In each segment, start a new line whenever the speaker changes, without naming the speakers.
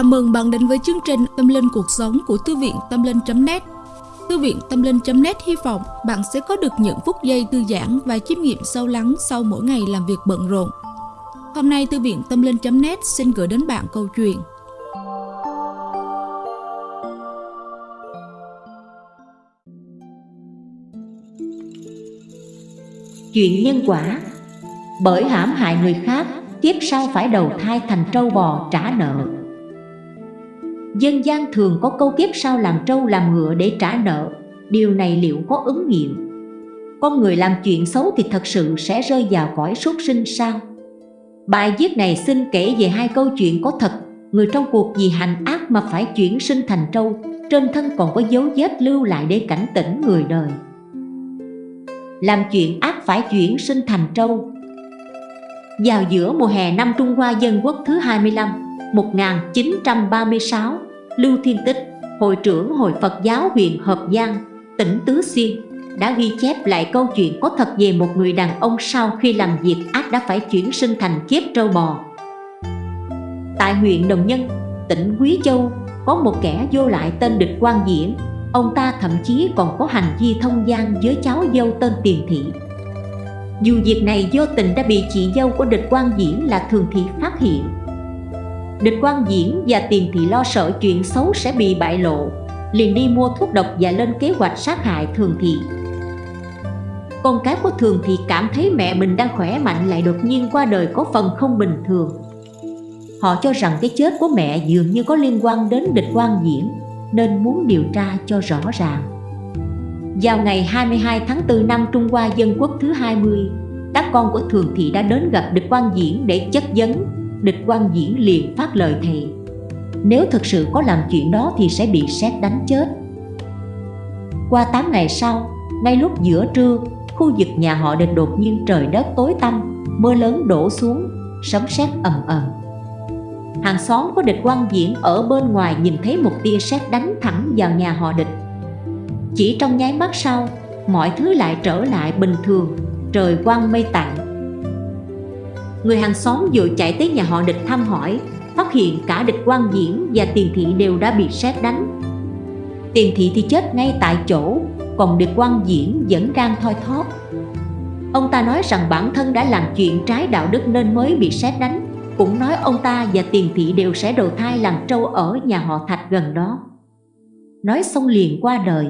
Chào mừng bạn đến với chương trình Tâm Linh Cuộc Sống của Thư viện Tâm Linh.net Thư viện Tâm Linh.net hy vọng bạn sẽ có được những phút giây thư giãn và chiêm nghiệm sâu lắng sau mỗi ngày làm việc bận rộn. Hôm nay Thư viện Tâm Linh.net xin gửi đến bạn câu chuyện.
Chuyện nhân quả. Bởi hãm hại người khác, kiếp sau phải đầu thai thành trâu bò trả nợ. Dân gian thường có câu kiếp sau làm trâu làm ngựa để trả nợ Điều này liệu có ứng nghiệm? Con người làm chuyện xấu thì thật sự sẽ rơi vào cõi súc sinh sao? Bài viết này xin kể về hai câu chuyện có thật Người trong cuộc vì hành ác mà phải chuyển sinh thành trâu, Trên thân còn có dấu vết lưu lại để cảnh tỉnh người đời Làm chuyện ác phải chuyển sinh thành trâu Vào giữa mùa hè năm Trung Hoa Dân Quốc thứ 25 1936 Lưu Thiên Tích, hội trưởng Hội Phật giáo huyện Hợp Giang, tỉnh Tứ Xuyên đã ghi chép lại câu chuyện có thật về một người đàn ông sau khi làm việc ác đã phải chuyển sinh thành kiếp trâu bò. Tại huyện Đồng Nhân, tỉnh Quý Châu, có một kẻ vô lại tên Địch Quang Diễn. Ông ta thậm chí còn có hành vi thông gian với cháu dâu tên Tiền Thị. Dù việc này vô tình đã bị chị dâu của Địch quan Diễn là Thường Thị phát hiện Địch quan diễn và tiền thị lo sợ chuyện xấu sẽ bị bại lộ, Liền đi mua thuốc độc và lên kế hoạch sát hại thường thị. Con cái của thường thị cảm thấy mẹ mình đang khỏe mạnh lại đột nhiên qua đời có phần không bình thường. Họ cho rằng cái chết của mẹ dường như có liên quan đến địch quan diễn, Nên muốn điều tra cho rõ ràng. Vào ngày 22 tháng 4 năm Trung Hoa Dân Quốc thứ 20 Các con của thường thị đã đến gặp địch quan diễn để chất vấn địch quan diễn liền phát lời thề. Nếu thực sự có làm chuyện đó thì sẽ bị xét đánh chết. Qua 8 ngày sau, ngay lúc giữa trưa, khu vực nhà họ địch đột nhiên trời đất tối tăm Mưa lớn đổ xuống, sấm sét ầm ầm. Hàng xóm của địch quan diễn ở bên ngoài nhìn thấy một tia sét đánh thẳng vào nhà họ địch. Chỉ trong nháy mắt sau, mọi thứ lại trở lại bình thường Trời quang mây tạnh Người hàng xóm vội chạy tới nhà họ địch thăm hỏi, Phát hiện cả địch quan diễn và tiền thị đều đã bị xét đánh. Tiền thị thì chết ngay tại chỗ, Còn địch quan diễn vẫn đang thoi thóp. Ông ta nói rằng bản thân đã làm chuyện trái đạo đức nên mới bị xét đánh. Cũng nói ông ta và tiền thị đều sẽ đầu thai làm trâu ở nhà họ Thạch gần đó. Nói xong liền qua đời.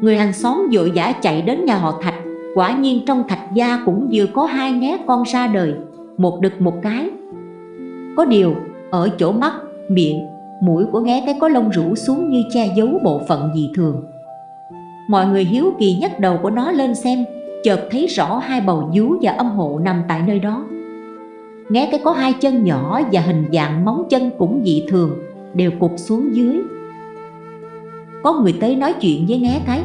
Người hàng xóm vội vã chạy đến nhà họ Thạch Quả nhiên trong thạch gia cũng vừa có hai né con ra đời Một đực một cái. Có điều ở chỗ mắt, miệng, mũi của nghé cái có lông rủ xuống như che giấu bộ phận dị thường. Mọi người hiếu kỳ nhấc đầu của nó lên xem Chợt thấy rõ hai bầu vú và âm hộ nằm tại nơi đó. Nghe cái có hai chân nhỏ và hình dạng móng chân cũng dị thường Đều cục xuống dưới. Có người tới nói chuyện với nghe cái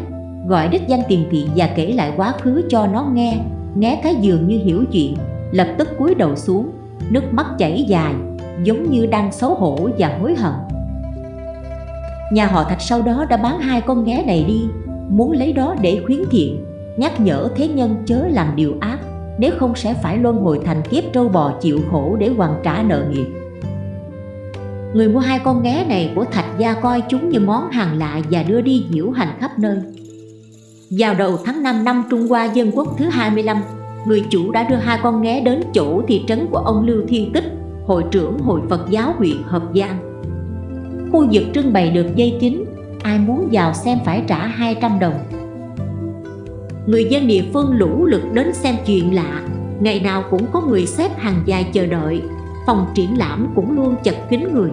gọi đích danh tiền thị và kể lại quá khứ cho nó nghe. Né cái dường như hiểu chuyện, lập tức cúi đầu xuống, nước mắt chảy dài, giống như đang xấu hổ và hối hận. Nhà họ thạch sau đó đã bán hai con nghé này đi, muốn lấy đó để khuyến thiện, nhắc nhở thế nhân chớ làm điều ác, nếu không sẽ phải luân hồi thành kiếp trâu bò chịu khổ để hoàn trả nợ nghiệp. Người mua hai con nghé này của Thạch Gia coi chúng như món hàng lạ và đưa đi diễu hành khắp nơi vào đầu tháng 5 năm Trung Hoa Dân Quốc thứ 25, người chủ đã đưa hai con nghé đến chỗ thị trấn của ông Lưu Thiên Tích, hội trưởng Hội Phật giáo huyện Hợp Giang. Khu vực trưng bày được dây kín, ai muốn vào xem phải trả 200 đồng. Người dân địa phương lũ lượt đến xem chuyện lạ, ngày nào cũng có người xếp hàng dài chờ đợi, phòng triển lãm cũng luôn chật kín người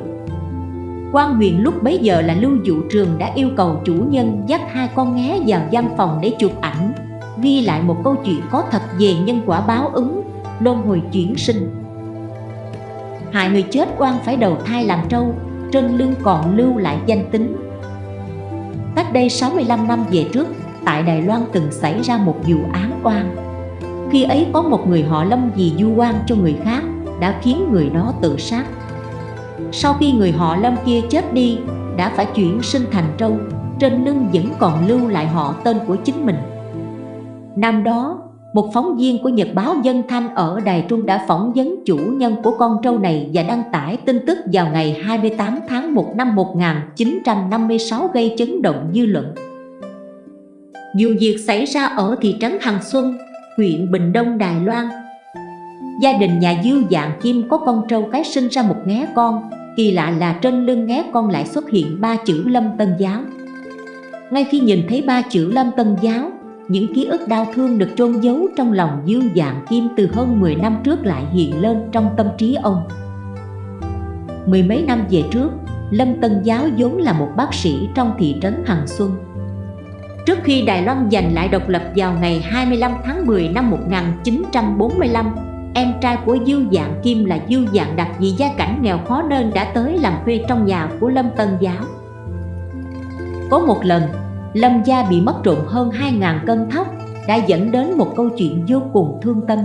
quan huyền lúc bấy giờ là lưu dụ trường đã yêu cầu chủ nhân dắt hai con nghé vào văn phòng để chụp ảnh. Ghi lại một câu chuyện có thật về nhân quả báo ứng, luân hồi chuyển sinh. Hại người chết quan phải đầu thai làm trâu, trên lưng còn lưu lại danh tính. Cách đây 65 năm về trước, tại Đài Loan từng xảy ra một vụ án oan. Khi ấy có một người họ lâm vì du oan cho người khác, đã khiến người đó tự sát sau khi người họ Lâm kia chết đi đã phải chuyển sinh thành trâu trên lưng vẫn còn lưu lại họ tên của chính mình Năm đó, một phóng viên của Nhật báo Dân Thanh ở Đài Trung đã phỏng vấn chủ nhân của con trâu này và đăng tải tin tức vào ngày 28 tháng 1 năm 1956 gây chấn động dư luận. Vụ việc xảy ra ở thị trấn Hằng Xuân, huyện Bình Đông, Đài Loan. Gia đình nhà Dư Dạng Kim có con trâu cái sinh ra một nghé con, kỳ lạ là trên lưng ngé con lại xuất hiện ba chữ Lâm Tân Giáo. Ngay khi nhìn thấy ba chữ Lâm Tân Giáo, những ký ức đau thương được trôn giấu trong lòng Dương Dạng Kim từ hơn 10 năm trước lại hiện lên trong tâm trí ông. Mười mấy năm về trước, Lâm Tân Giáo vốn là một bác sĩ trong thị trấn Hằng Xuân. Trước khi Đài Loan giành lại độc lập vào ngày 25 tháng 10 năm 1945, em trai của Dư Dạng Kim là Dư Dạng Đặc vì gia cảnh nghèo khó nên đã tới làm thuê trong nhà của Lâm Tân Giáo. Có một lần, Lâm gia bị mất trộm hơn 2.000 cân thóc đã dẫn đến một câu chuyện vô cùng thương tâm.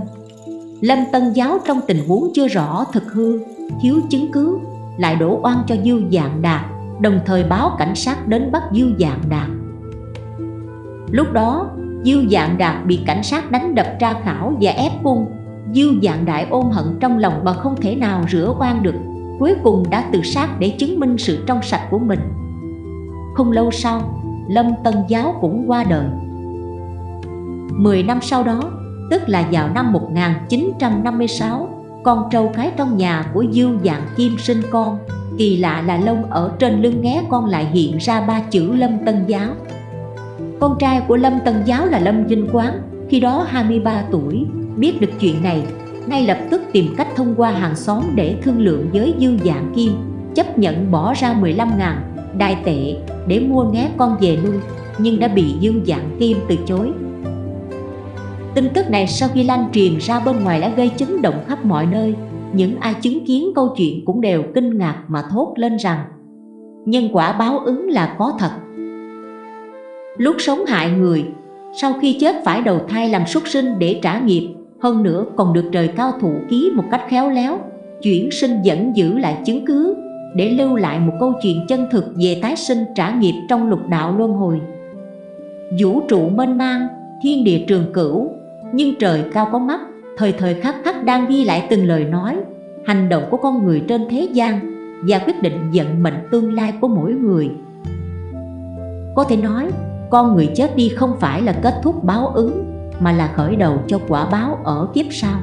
Lâm Tân Giáo trong tình huống chưa rõ thực hư, thiếu chứng cứ, lại đổ oan cho Dư Dạng Đạt, đồng thời báo cảnh sát đến bắt Dư Dạng Đạt. Lúc đó, Dư Dạng Đạt bị cảnh sát đánh đập tra khảo và ép cung. Dư Dạng Đại ôm hận trong lòng mà không thể nào rửa oan được, cuối cùng đã tự sát để chứng minh sự trong sạch của mình. Không lâu sau, Lâm Tân Giáo cũng qua đời. Mười năm sau đó, tức là vào năm 1956, con trâu cái trong nhà của Dư Dạng Kim sinh con. Kỳ lạ là lông ở trên lưng nghé con lại hiện ra ba chữ Lâm Tân Giáo. Con trai của Lâm Tân Giáo là Lâm Vinh Quán, khi đó 23 tuổi, biết được chuyện này, ngay lập tức tìm cách thông qua hàng xóm để thương lượng với Dư Dạng Kim, chấp nhận bỏ ra 15 ngàn đại tệ để mua nghé con về nuôi nhưng đã bị Dương Dạng Kim từ chối. Tin tức này sau khi lan truyền ra bên ngoài đã gây chấn động khắp mọi nơi những ai chứng kiến câu chuyện cũng đều kinh ngạc mà thốt lên rằng nhân quả báo ứng là có thật. Lúc sống hại người, sau khi chết phải đầu thai làm súc sinh để trả nghiệp, hơn nữa còn được trời cao thủ ký một cách khéo léo, chuyển sinh dẫn giữ lại chứng cứ để lưu lại một câu chuyện chân thực về tái sinh trả nghiệp trong lục đạo luân hồi. Vũ trụ mênh mang, thiên địa trường cửu, nhưng trời cao có mắt, thời thời khắc khắc đang ghi lại từng lời nói, hành động của con người trên thế gian và quyết định vận mệnh tương lai của mỗi người. Có thể nói, con người chết đi không phải là kết thúc báo ứng, mà là khởi đầu cho quả báo ở kiếp sau.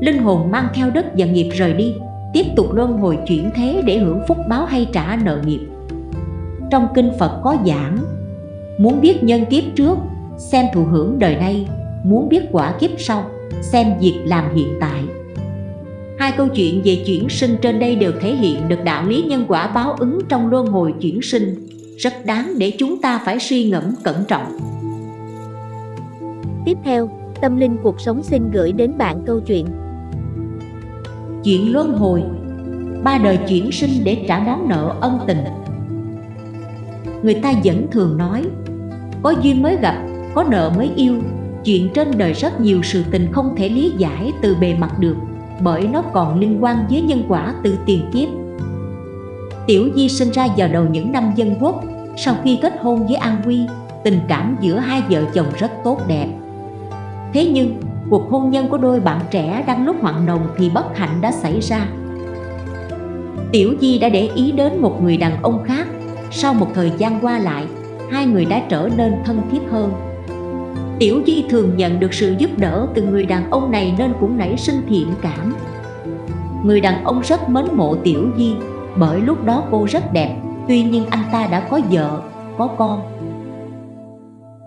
Linh hồn mang theo đất và nghiệp rời đi, tiếp tục luân hồi chuyển thế để hưởng phúc báo hay trả nợ nghiệp. Trong kinh Phật có giảng, muốn biết nhân kiếp trước, xem thụ hưởng đời nay, muốn biết quả kiếp sau, xem việc làm hiện tại. Hai câu chuyện về chuyển sinh trên đây đều thể hiện được đạo lý nhân quả báo ứng trong luân hồi chuyển sinh, rất đáng để chúng ta phải suy ngẫm cẩn trọng.
Tiếp theo, Tâm Linh Cuộc Sống xin gửi đến bạn câu chuyện.
Chuyện luân hồi. Ba đời chuyển sinh để trả món nợ ân tình. Người ta vẫn thường nói có duyên mới gặp có nợ mới yêu. Chuyện trên đời rất nhiều sự tình không thể lý giải từ bề mặt được bởi nó còn liên quan với nhân quả từ tiền kiếp. Tiểu Di sinh ra vào đầu những năm dân quốc sau khi kết hôn với An Quy tình cảm giữa hai vợ chồng rất tốt đẹp thế nhưng cuộc hôn nhân của đôi bạn trẻ đang lúc hoạn nồng thì bất hạnh đã xảy ra. Tiểu Di đã để ý đến một người đàn ông khác. Sau một thời gian qua lại, hai người đã trở nên thân thiết hơn. Tiểu Di thường nhận được sự giúp đỡ từ người đàn ông này nên cũng nảy sinh thiện cảm. Người đàn ông rất mến mộ Tiểu Di bởi lúc đó cô rất đẹp. Tuy nhiên anh ta đã có vợ, có con.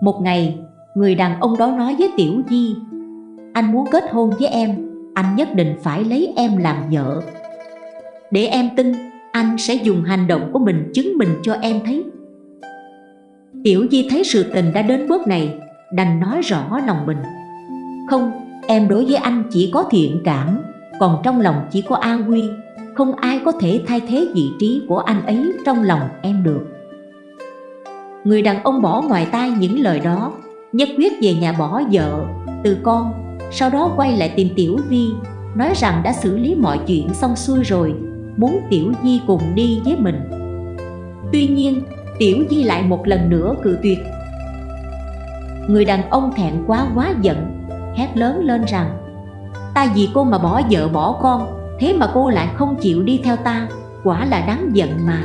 Một ngày, người đàn ông đó nói với Tiểu Di anh muốn kết hôn với em anh nhất định phải lấy em làm vợ. Để em tin anh sẽ dùng hành động của mình chứng minh cho em thấy. Tiểu Di thấy sự tình đã đến bước này đành nói rõ lòng mình. Không, em đối với anh chỉ có thiện cảm Còn trong lòng chỉ có an quy Không ai có thể thay thế vị trí của anh ấy trong lòng em được. Người đàn ông bỏ ngoài tai những lời đó Nhất quyết về nhà bỏ vợ, từ con. Sau đó quay lại tìm Tiểu Vi nói rằng đã xử lý mọi chuyện xong xuôi rồi muốn Tiểu Di cùng đi với mình. Tuy nhiên Tiểu Di lại một lần nữa cự tuyệt. Người đàn ông thẹn quá quá giận hét lớn lên rằng Ta vì cô mà bỏ vợ bỏ con Thế mà cô lại không chịu đi theo ta Quả là đáng giận mà.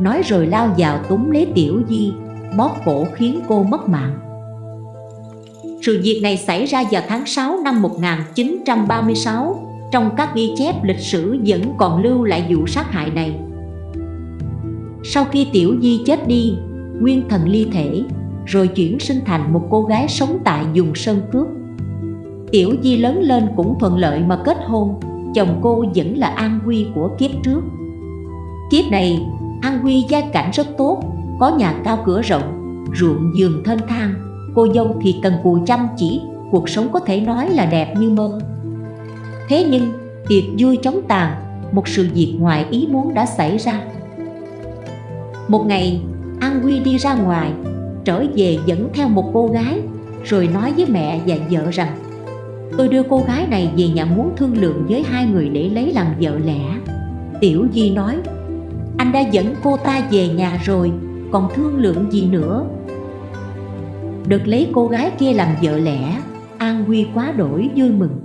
Nói rồi lao vào túm lấy Tiểu Di Bóp cổ khiến cô mất mạng. Sự việc này xảy ra vào tháng 6 năm 1936 Trong các ghi chép lịch sử vẫn còn lưu lại vụ sát hại này. Sau khi Tiểu Di chết đi, Nguyên thần ly thể Rồi chuyển sinh thành một cô gái sống tại vùng Sơn Cước. Tiểu Di lớn lên cũng thuận lợi mà kết hôn, Chồng cô vẫn là An Huy của kiếp trước. Kiếp này, An Huy gia cảnh rất tốt, Có nhà cao cửa rộng, Ruộng giường thênh thang. Cô dâu thì cần cù chăm chỉ, Cuộc sống có thể nói là đẹp như mơ Thế nhưng, tiệc vui chóng tàn, Một sự việc ngoài ý muốn đã xảy ra. Một ngày, An Huy đi ra ngoài, Trở về dẫn theo một cô gái, Rồi nói với mẹ và vợ rằng, Tôi đưa cô gái này về nhà muốn thương lượng với hai người để lấy làm vợ lẽ. Tiểu Di nói, Anh đã dẫn cô ta về nhà rồi, Còn thương lượng gì nữa? Được lấy cô gái kia làm vợ lẽ, An Huy quá đổi, vui mừng.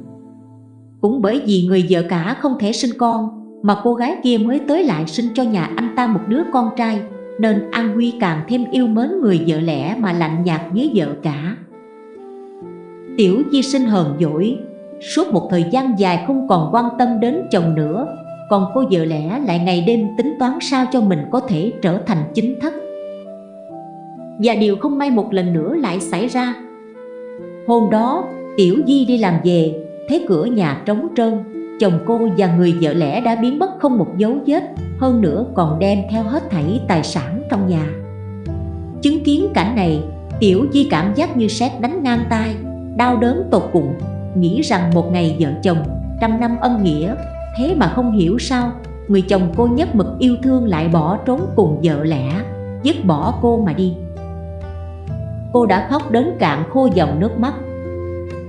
Cũng bởi vì người vợ cả không thể sinh con, Mà cô gái kia mới tới lại sinh cho nhà anh ta một đứa con trai, Nên An Huy càng thêm yêu mến người vợ lẽ mà lạnh nhạt với vợ cả. Tiểu Di sinh hờn dỗi, Suốt một thời gian dài không còn quan tâm đến chồng nữa, Còn cô vợ lẽ lại ngày đêm tính toán sao cho mình có thể trở thành chính thất. Và điều không may một lần nữa lại xảy ra. Hôm đó, Tiểu Di đi làm về, Thấy cửa nhà trống trơn, Chồng cô và người vợ lẽ đã biến mất không một dấu vết, Hơn nữa còn đem theo hết thảy tài sản trong nhà. Chứng kiến cảnh này, Tiểu Di cảm giác như sét đánh ngang tai, đau đớn tột cùng, nghĩ rằng một ngày vợ chồng, trăm năm ân nghĩa, thế mà không hiểu sao, người chồng cô nhất mực yêu thương lại bỏ trốn cùng vợ lẽ, dứt bỏ cô mà đi cô đã khóc đến cạn khô dòng nước mắt.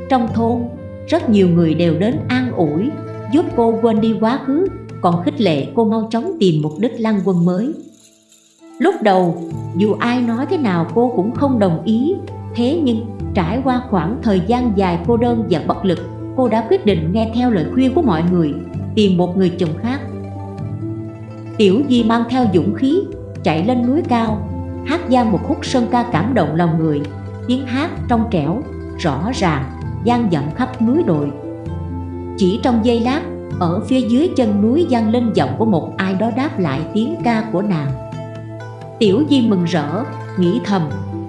Trong thôn, rất nhiều người đều đến an ủi, giúp cô quên đi quá khứ, còn khích lệ cô mau chóng tìm một đích lăng quân mới. Lúc đầu, dù ai nói thế nào cô cũng không đồng ý, thế nhưng Trải qua khoảng thời gian dài cô đơn và bất lực, Cô đã quyết định nghe theo lời khuyên của mọi người, Tìm một người chồng khác. Tiểu Di mang theo dũng khí, Chạy lên núi cao Hát gian một khúc sơn ca cảm động lòng người. Tiếng hát trong trẻo, rõ ràng gian dặm khắp núi đồi. Chỉ trong giây lát Ở phía dưới chân núi gian lên giọng của một ai đó đáp lại tiếng ca của nàng. Tiểu Di mừng rỡ, nghĩ thầm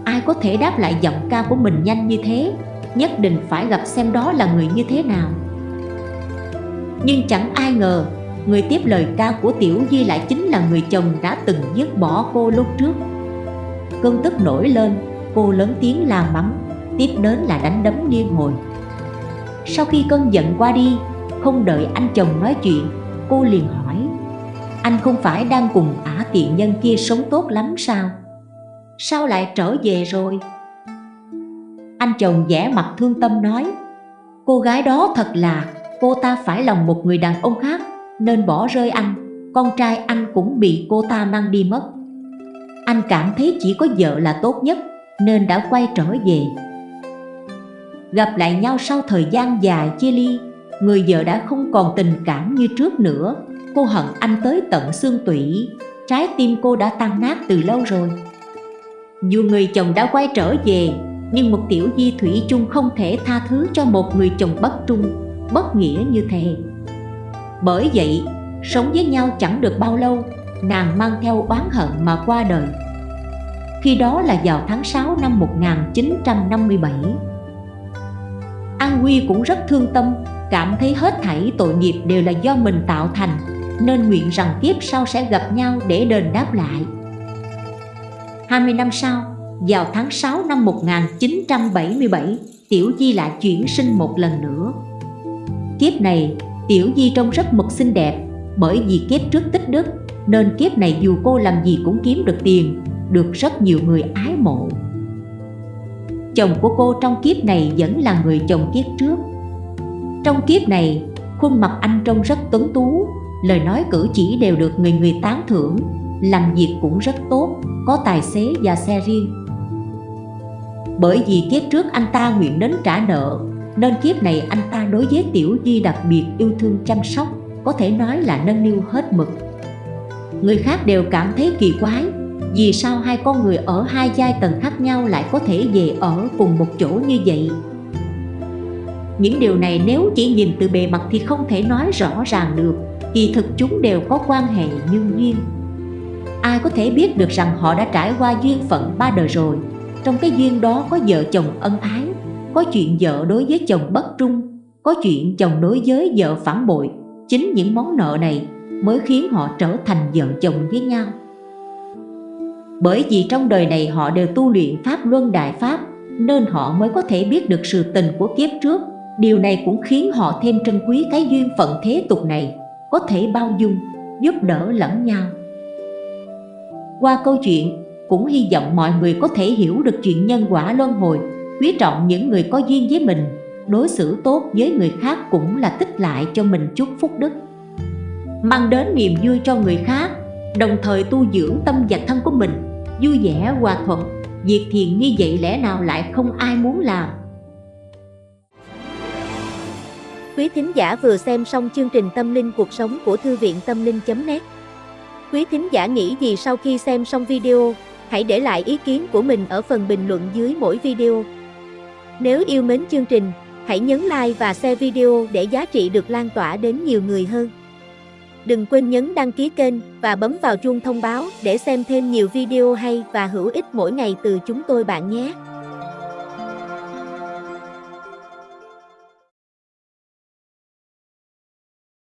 ai có thể đáp lại giọng ca của mình nhanh như thế? Nhất định phải gặp xem đó là người như thế nào. Nhưng chẳng ai ngờ Người tiếp lời ca của Tiểu Di lại chính là người chồng đã từng dứt bỏ cô lúc trước. Cơn tức nổi lên, Cô lớn tiếng la mắng, Tiếp đến là đánh đấm liên hồi. Sau khi cơn giận qua đi, Không đợi anh chồng nói chuyện, Cô liền hỏi, Anh không phải đang cùng ả tiện nhân kia sống tốt lắm sao? Sao lại trở về rồi? Anh chồng vẻ mặt thương tâm nói, Cô gái đó thật là, Cô ta phải lòng một người đàn ông khác, Nên bỏ rơi anh, Con trai anh cũng bị cô ta mang đi mất. Anh cảm thấy chỉ có vợ là tốt nhất, Nên đã quay trở về. Gặp lại nhau sau thời gian dài, chia ly, Người vợ đã không còn tình cảm như trước nữa. Cô hận anh tới tận xương tủy, Trái tim cô đã tan nát từ lâu rồi. Dù người chồng đã quay trở về, Nhưng một tiểu di thủy chung không thể tha thứ cho một người chồng bất trung, Bất nghĩa như thế. Bởi vậy, sống với nhau chẳng được bao lâu Nàng mang theo oán hận mà qua đời. Khi đó là vào tháng 6 năm 1957 An Huy cũng rất thương tâm Cảm thấy hết thảy tội nghiệp đều là do mình tạo thành Nên nguyện rằng kiếp sau sẽ gặp nhau để đền đáp lại. 20 năm sau, vào tháng 6 năm 1977, Tiểu Di lại chuyển sinh một lần nữa. Kiếp này, Tiểu Di trông rất mực xinh đẹp, bởi vì kiếp trước tích đức, nên kiếp này dù cô làm gì cũng kiếm được tiền, được rất nhiều người ái mộ. Chồng của cô trong kiếp này vẫn là người chồng kiếp trước. Trong kiếp này, khuôn mặt anh trông rất tuấn tú, lời nói cử chỉ đều được người người tán thưởng, làm việc cũng rất tốt, có tài xế và xe riêng. Bởi vì kiếp trước anh ta nguyện đến trả nợ Nên kiếp này anh ta đối với Tiểu di đặc biệt yêu thương chăm sóc Có thể nói là nâng niu hết mực Người khác đều cảm thấy kỳ quái. Vì sao hai con người ở hai giai tầng khác nhau lại có thể về ở cùng một chỗ như vậy? Những điều này nếu chỉ nhìn từ bề mặt thì không thể nói rõ ràng được. Kỳ thực chúng đều có quan hệ nhân duyên. Ai có thể biết được rằng họ đã trải qua duyên phận ba đời rồi? Trong cái duyên đó có vợ chồng ân ái, Có chuyện vợ đối với chồng bất trung, Có chuyện chồng đối với vợ phản bội. Chính những món nợ này mới khiến họ trở thành vợ chồng với nhau. Bởi vì trong đời này họ đều tu luyện Pháp Luân Đại Pháp Nên họ mới có thể biết được sự tình của kiếp trước. Điều này cũng khiến họ thêm trân quý cái duyên phận thế tục này Có thể bao dung, giúp đỡ lẫn nhau. Qua câu chuyện, cũng hy vọng mọi người có thể hiểu được chuyện nhân quả luân hồi, quý trọng những người có duyên với mình, đối xử tốt với người khác cũng là tích lại cho mình chút phúc đức. Mang đến niềm vui cho người khác, đồng thời tu dưỡng tâm và thân của mình, vui vẻ hòa thuận, việc thiện như vậy lẽ nào lại không ai muốn làm.
Quý thính giả vừa xem xong chương trình Tâm linh cuộc sống của Thư viện Tâm linh.net Quý thính giả nghĩ gì sau khi xem xong video, hãy để lại ý kiến của mình ở phần bình luận dưới mỗi video. Nếu yêu mến chương trình, hãy nhấn like và share video để giá trị được lan tỏa đến nhiều người hơn. Đừng quên nhấn đăng ký kênh và bấm vào chuông thông báo để xem thêm nhiều video hay và hữu ích mỗi ngày từ chúng tôi bạn nhé.